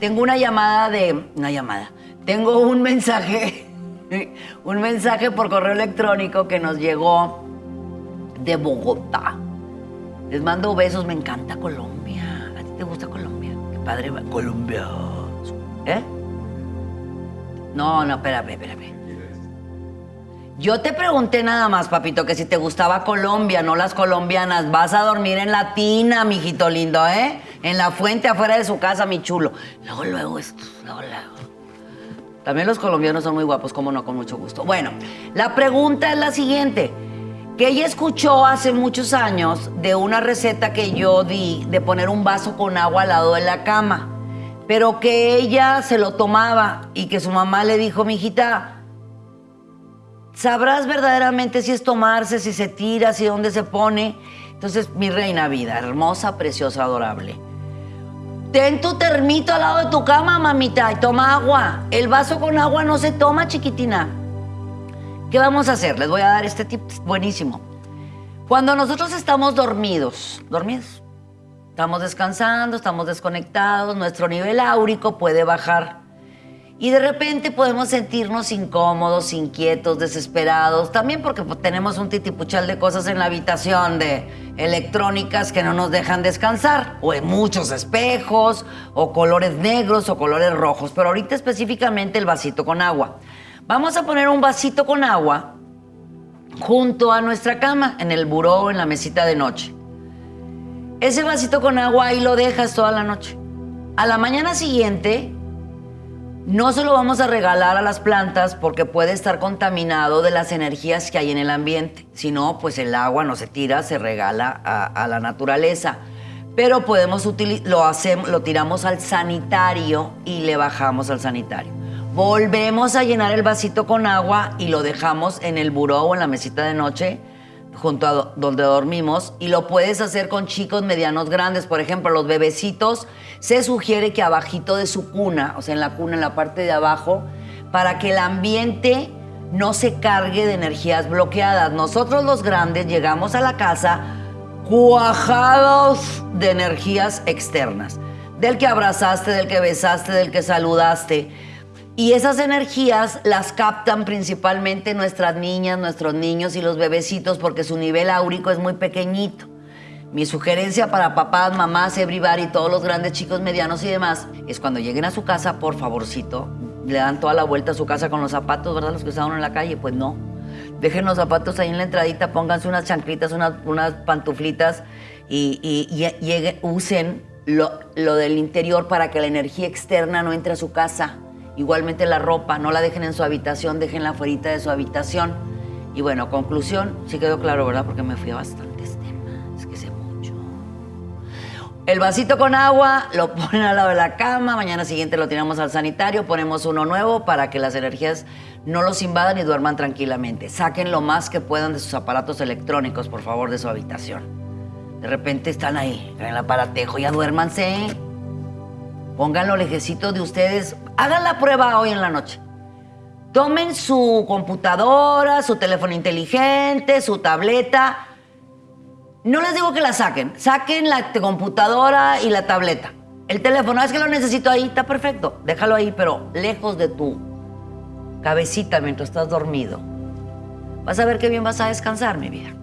tengo una llamada de. Una llamada. Tengo un mensaje. Un mensaje por correo electrónico que nos llegó de Bogotá. Les mando besos, me encanta Colombia. ¿A ti te gusta Colombia? Qué padre. va- Colombia. ¿Eh? No, no, espérame, espérame. Yo te pregunté nada más, papito, que si te gustaba Colombia, no las colombianas. Vas a dormir en la tina, mijito lindo, ¿eh? En la fuente afuera de su casa, mi chulo. Luego, luego, esto, luego, luego. También los colombianos son muy guapos, como no, con mucho gusto. Bueno, la pregunta es la siguiente. Que ella escuchó hace muchos años de una receta que yo di de poner un vaso con agua al lado de la cama, pero que ella se lo tomaba y que su mamá le dijo, mijita, sabrás verdaderamente si es tomarse, si se tira, si dónde se pone. Entonces, mi reina vida, hermosa, preciosa, adorable. Ten tu termito al lado de tu cama, mamita, y toma agua. El vaso con agua no se toma, chiquitina. ¿Qué vamos a hacer? Les voy a dar este tip buenísimo. Cuando nosotros estamos dormidos, dormidos, estamos descansando, estamos desconectados, nuestro nivel áurico puede bajar. Y de repente podemos sentirnos incómodos, inquietos, desesperados, también porque pues, tenemos un titipuchal de cosas en la habitación, de electrónicas que no nos dejan descansar, o en muchos espejos, o colores negros o colores rojos, pero ahorita específicamente el vasito con agua. Vamos a poner un vasito con agua junto a nuestra cama, en el buró, en la mesita de noche. Ese vasito con agua ahí lo dejas toda la noche. A la mañana siguiente no se lo vamos a regalar a las plantas porque puede estar contaminado de las energías que hay en el ambiente. Si no, pues el agua no se tira, se regala a, la naturaleza. Pero podemos lo hacemos, lo tiramos al sanitario y le bajamos al sanitario. Volvemos a llenar el vasito con agua y lo dejamos en el buró o en la mesita de noche junto a do- donde dormimos y lo puedes hacer con chicos medianos grandes. Por ejemplo, los bebecitos se sugiere que abajito de su cuna, o sea, en la cuna, en la parte de abajo, para que el ambiente no se cargue de energías bloqueadas. Nosotros los grandes llegamos a la casa cuajados de energías externas, del que abrazaste, del que besaste, del que saludaste. Y esas energías las captan principalmente nuestras niñas, nuestros niños y los bebecitos porque su nivel áurico es muy pequeñito. Mi sugerencia para papás, mamás, everybody, todos los grandes chicos, medianos y demás, es cuando lleguen a su casa, por favorcito, le dan toda la vuelta a su casa con los zapatos, ¿verdad? Los que estaban en la calle, pues no. Dejen los zapatos ahí en la entradita, pónganse unas chanclitas, unas, pantuflitas y, y- usen lo del interior para que la energía externa no entre a su casa. Igualmente la ropa, no la dejen en su habitación, déjenla afuera de su habitación. Y bueno, conclusión, sí quedó claro, ¿verdad? Porque me fui a bastantes temas, que sé mucho. El vasito con agua lo ponen al lado de la cama, mañana siguiente lo tiramos al sanitario, ponemos uno nuevo para que las energías no los invadan y duerman tranquilamente. Saquen lo más que puedan de sus aparatos electrónicos, por favor, de su habitación. De repente están ahí, en el aparatejo, ya duérmanse. Pónganlo lejecito de ustedes. Hagan la prueba hoy en la noche. Tomen su computadora, su teléfono inteligente, su tableta. No les digo que la saquen. Saquen la computadora y la tableta. El teléfono, es que lo necesito ahí, está perfecto. Déjalo ahí, pero lejos de tu cabecita mientras estás dormido. Vas a ver qué bien vas a descansar, mi vida.